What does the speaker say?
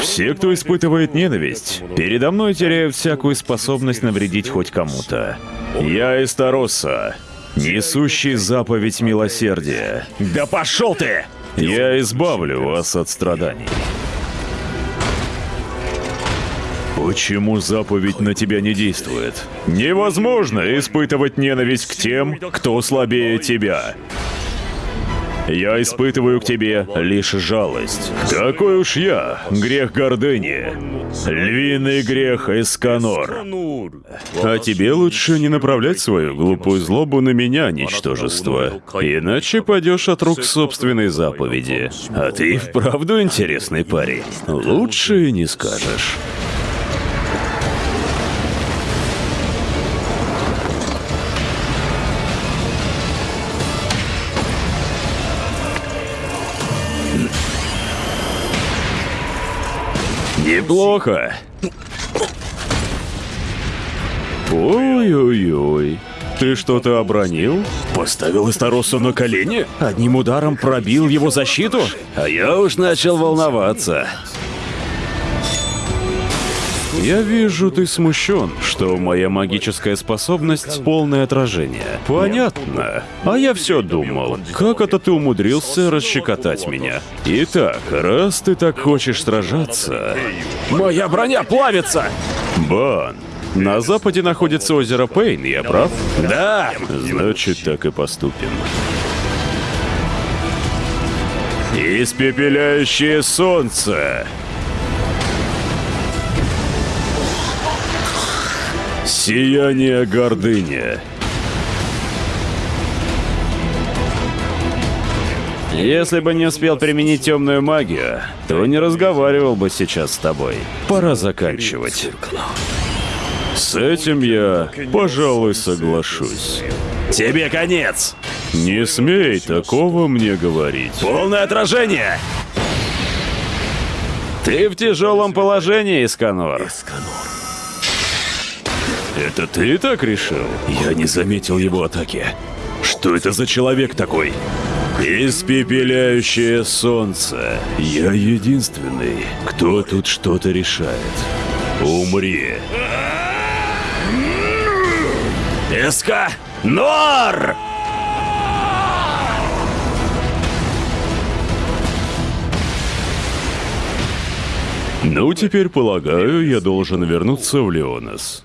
Все, кто испытывает ненависть, передо мной теряют всякую способность навредить хоть кому-то. Я Эстароса, несущий заповедь милосердия. Да пошел ты! Я избавлю вас от страданий. Почему заповедь на тебя не действует? Невозможно испытывать ненависть к тем, кто слабее тебя. Я испытываю к тебе лишь жалость. Какой уж я, грех гордыни. Львиный грех Эсканор. А тебе лучше не направлять свою глупую злобу на меня, ничтожество. Иначе падешь от рук собственной заповеди. А ты вправду интересный парень. Лучше не скажешь. Неплохо. Ой-ой-ой. Ты что-то обронил? Поставил Эстаросу на колени? Одним ударом пробил его защиту? А я уж начал волноваться. Я вижу, ты смущен, что моя магическая способность — полное отражение. Понятно. А я все думал, как это ты умудрился расщекотать меня? Итак, раз ты так хочешь сражаться... Моя броня плавится! Бан, на западе находится озеро Пейн, я прав? Да! Значит, так и поступим. Испепеляющее солнце! Сияние гордыни. Если бы не успел применить темную магию, то не разговаривал бы сейчас с тобой. Пора заканчивать. С этим я, пожалуй, соглашусь. Тебе конец! Не смей такого мне говорить. Полное отражение! Ты в тяжелом положении, Исканор. Это ты так решил? Я не заметил его атаки. Что это за человек такой? Испепеляющее солнце. Я единственный, кто тут что-то решает. Умри. Эска! Нор! Ну, теперь, полагаю, я должен вернуться в Леонас.